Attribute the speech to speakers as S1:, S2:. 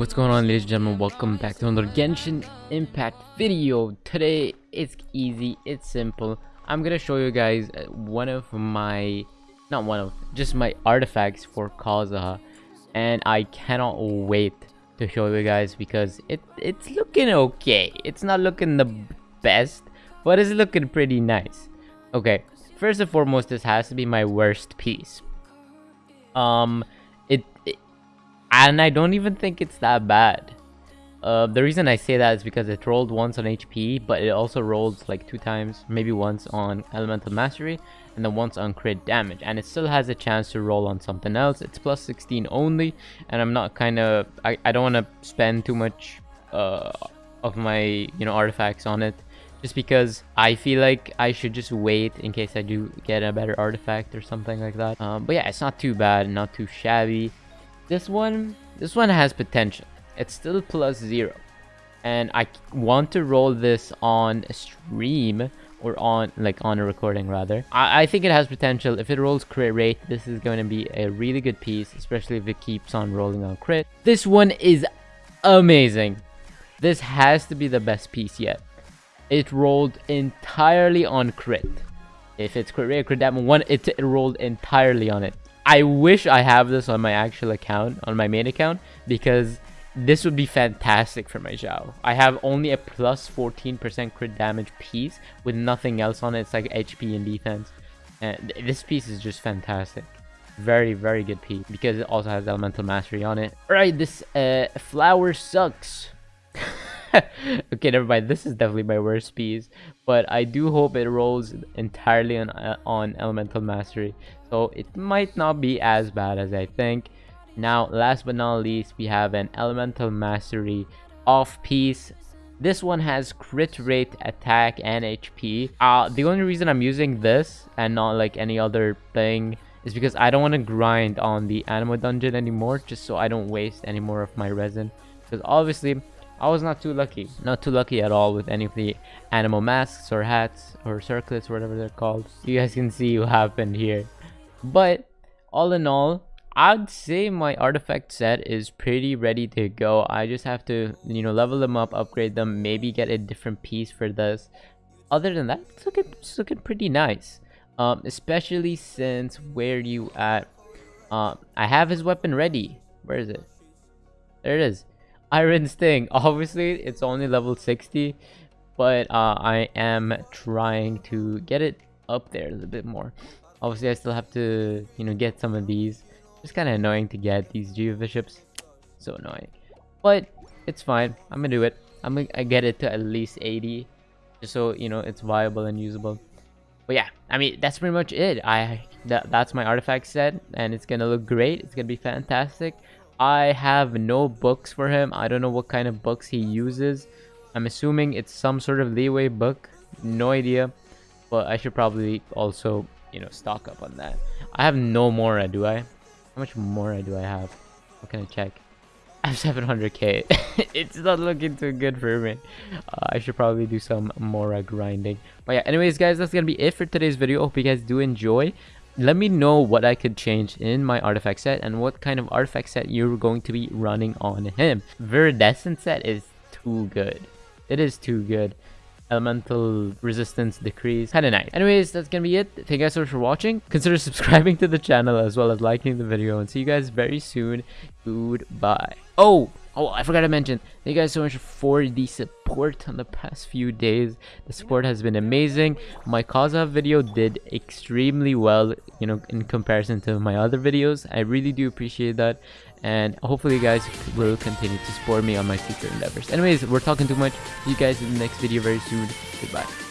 S1: what's going on ladies and gentlemen? Welcome back to another genshin impact video. Today it's easy it's simple. I'm gonna show you guys uh, one of my not one of just my artifacts for kazuha. And i cannot wait to show you guys because it it's looking okay. It's not looking the best but it's looking pretty nice. Okay first and foremost this has to be my worst piece. Um and I don't even think it's that bad. Uh, the reason I say that is because it rolled once on HP, but it also rolled like two times, maybe once on Elemental Mastery, and then once on crit damage. And it still has a chance to roll on something else. It's plus 16 only, and I'm not kind of, I, I don't want to spend too much uh, of my, you know, artifacts on it. Just because I feel like I should just wait in case I do get a better artifact or something like that. Um, but yeah, it's not too bad, not too shabby. This one, this one has potential. It's still plus zero. And I want to roll this on a stream or on like on a recording rather. I, I think it has potential. If it rolls crit rate, this is going to be a really good piece, especially if it keeps on rolling on crit. This one is amazing. This has to be the best piece yet. It rolled entirely on crit. If it's crit rate, crit damage, one, it, it rolled entirely on it. I wish I have this on my actual account, on my main account, because this would be fantastic for my Xiao. I have only a plus 14% crit damage piece with nothing else on it. It's like HP and defense. And this piece is just fantastic. Very, very good piece because it also has elemental mastery on it. Alright, this uh, flower sucks. okay, never mind. This is definitely my worst piece, but I do hope it rolls entirely on uh, on elemental mastery. So it might not be as bad as I think. Now, last but not least, we have an elemental mastery off piece. This one has crit rate, attack, and HP. Uh, the only reason I'm using this and not like any other thing is because I don't want to grind on the Anemo dungeon anymore just so I don't waste any more of my resin. Because obviously, I was not too lucky. Not too lucky at all with any of the animal masks or hats or circlets whatever they're called. You guys can see what happened here. But all in all, I'd say my artifact set is pretty ready to go. I just have to, you know, level them up, upgrade them, maybe get a different piece for this. Other than that, it's looking, it's looking pretty nice. Um, especially since where you at? Um, I have his weapon ready. Where is it? There it is. Iron Sting. Obviously, it's only level 60, but uh, I am trying to get it up there a little bit more. Obviously, I still have to, you know, get some of these. It's kind of annoying to get these Geovishaps. So annoying. But it's fine. I'm gonna do it. I'm gonna I get it to at least 80. Just so, you know, it's viable and usable. But yeah, I mean, that's pretty much it. I that, That's my artifact set. And it's gonna look great. It's gonna be fantastic. I have no books for him. I don't know what kind of books he uses. I'm assuming it's some sort of Liyue book. No idea. But I should probably also, you know, stock up on that. I have no Mora, uh, do I? How much Mora uh, do I have? What can I check? I have 700k. it's not looking too good for me. Uh, I should probably do some Mora uh, grinding. But yeah, anyways, guys, that's gonna be it for today's video. Hope you guys do enjoy let me know what I could change in my artifact set and what kind of artifact set you're going to be running on him. Viridescent set is too good. It is too good. Elemental resistance decrease. Kinda nice. Anyways, that's gonna be it. Thank you guys so much for watching. Consider subscribing to the channel as well as liking the video. And see you guys very soon. Goodbye. Oh! Oh, I forgot to mention, thank you guys so much for the support on the past few days. The support has been amazing. My Kazuha video did extremely well, you know, in comparison to my other videos. I really do appreciate that. And hopefully you guys will continue to support me on my future endeavors. Anyways, we're talking too much. See you guys in the next video very soon. Goodbye.